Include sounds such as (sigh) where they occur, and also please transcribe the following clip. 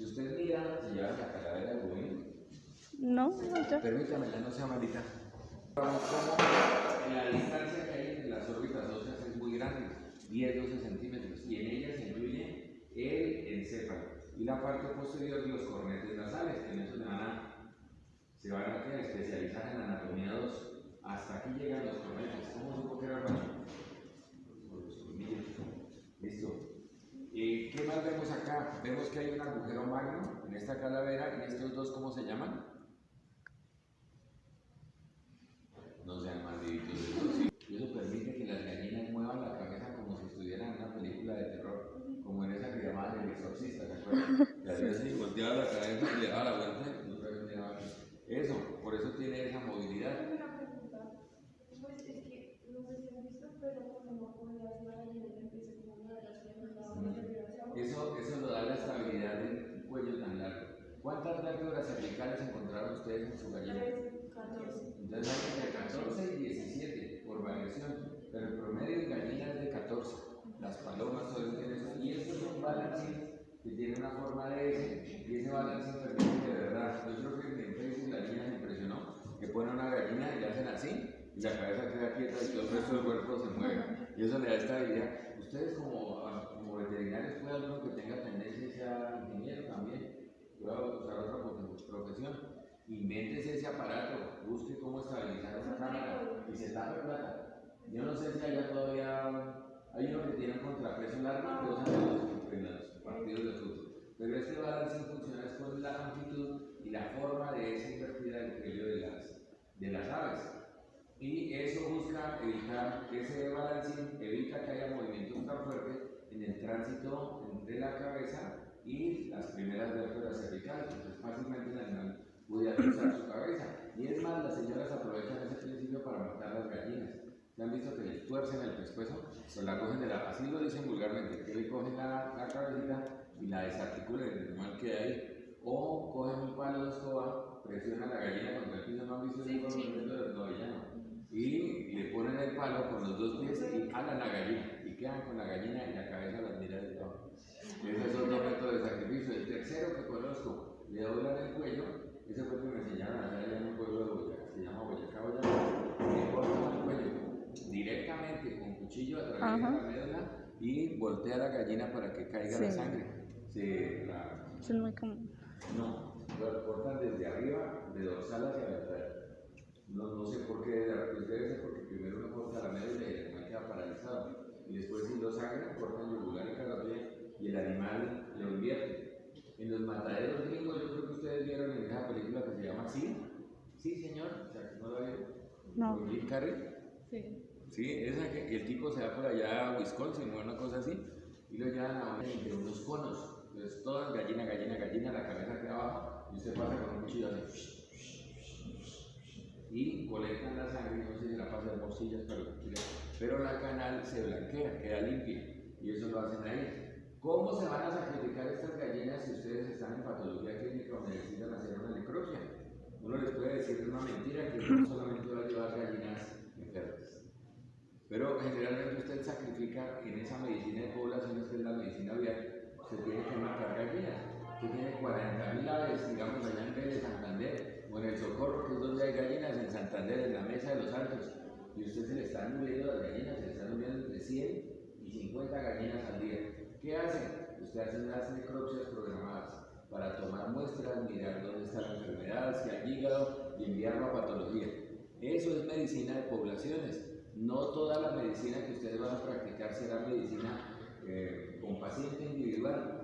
Si usted mira, se lleva la calavera de Godín. No, no. Permítamela, no sea malita. Como, como la distancia que hay entre las órbitas óseas es muy grande, 10-12 centímetros, y en ella se incluye el encéfalo y la parte posterior de los cornetes nasales, en eso se van a, se van a especializar en anatomía 2. Hasta aquí llegan los cornetes. ¿Cómo supo que era el vemos que hay un agujero magno en esta calavera y estos dos, ¿cómo se llaman? No sean malditos. Y eso permite que las gallinas muevan la cabeza como si estuvieran en una película de terror, como en esa que llamaban El Exorcista, ¿se acuerdan? (laughs) Que hacía así, volteaba la cabeza y le daba la vuelta y otra vez. Eso, por eso tiene esa movilidad. Pues es que no sé si han visto, pero cuando cuando las gallinas empiezan como a mover las piernas, la van a hacia abajo. Eso, eso lo da la estabilidad del cuello tan largo. ¿Cuántas vértebras cervicales encontraron ustedes en su gallina? Tres, catorce. Entonces hay entre 14 y 17 por variación, pero el promedio en gallina es de 14. Las palomas suelen tener eso. Y esto es un balancín que tiene una forma de S, y ese balancín permite de verdad, yo creo que en Facebook la niña me impresionó, que pone una gallina y le hacen así, y la cabeza queda quieta y todo el resto del cuerpo se mueve. Y eso le da estabilidad. Ustedes como, como veterinarios puede alguno que tenga tendencia sea ingeniero también, pueda usar otra profe- profesión. Invéntese ese aparato, busque cómo estabilizar esa cámara y se tape plata. Yo no sé si allá todavía hay uno que tiene un contrapeso largo que usan en los, partidos de fútbol. Pero este balance funciona es con la longitud y la forma de esa invertida del de las, de las aves. Y eso busca evitar que ese balancín evita que haya movimientos tan fuertes en el tránsito entre la cabeza y las primeras vértebras cervicales. Entonces fácilmente el animal puede cruzar su cabeza. Y es más, las señoras aprovechan ese principio para matar las gallinas. ¿Se han visto que les tuercen el pescuezo? O la cogen de la, así lo dicen vulgarmente, que le cogen la, la cabecita y la desarticulan el animal que hay. O cogen un palo de escoba, presionan la gallina contra el piso, ¿no han visto ese Sí, juego? sí. No, ya no. Y le ponen el palo con los dos pies y jalan la gallina. Y quedan con la gallina y la cabeza las mira de abajo. Ese es otro método de sacrificio. El tercero que conozco, le doblan el cuello. Ese fue el que me enseñaron allá en un pueblo de Boyacá, se llama Boyacá, Boyacá. Le cortan el cuello directamente con cuchillo a través de Ajá. la médula y voltea la gallina para que caiga la Sí. sangre. Se la, es muy común. no, lo cortan desde arriba, de dorsal hacia ventral. No, no sé por qué, pues debe ser porque primero uno corta la médula y el animal queda paralizado. Y después si lo sangran, cortan yugular y carotida y el animal lo invierte. En los mataderos gringos, yo creo que ustedes vieron en esa película que se llama Sí. Sí, señor. O sea, ¿no la vieron? No. Con Jim Carrey. Sí. Sí, esa que el tipo se va por allá a Wisconsin o una cosa así y lo llevan a una entre unos conos. Entonces, todas gallina, gallina, gallina, la cabeza queda abajo y usted pasa con un cuchillo así. Y colectan la sangre, no sé si la pasa de bolsillas que quiera, pero la canal se blanquea, queda limpia y eso lo hacen ahí. ¿Cómo se van a sacrificar estas gallinas si ustedes están en patología clínica o necesitan hacer una necropsia? Uno les puede decir una mentira que no solamente va a llevar gallinas enfermas. Pero generalmente usted sacrifica en esa medicina de poblaciones que es la medicina vial, se tiene que matar gallinas. Usted tiene 40.000 aves, digamos, allá en Vélez, Santander, o en el Socorro, que es donde hay gallinas, en Santander, en la Mesa de los Altos, y usted se le están muriendo las gallinas, se le están muriendo entre 100 y 50 gallinas al día. ¿Qué hace? Usted hace unas necropsias programadas para tomar muestras, mirar dónde está la enfermedad, si hay hígado, y enviarlo a patología. Eso es medicina de poblaciones. No toda la medicina que ustedes van a practicar será medicina eh, con paciente individual.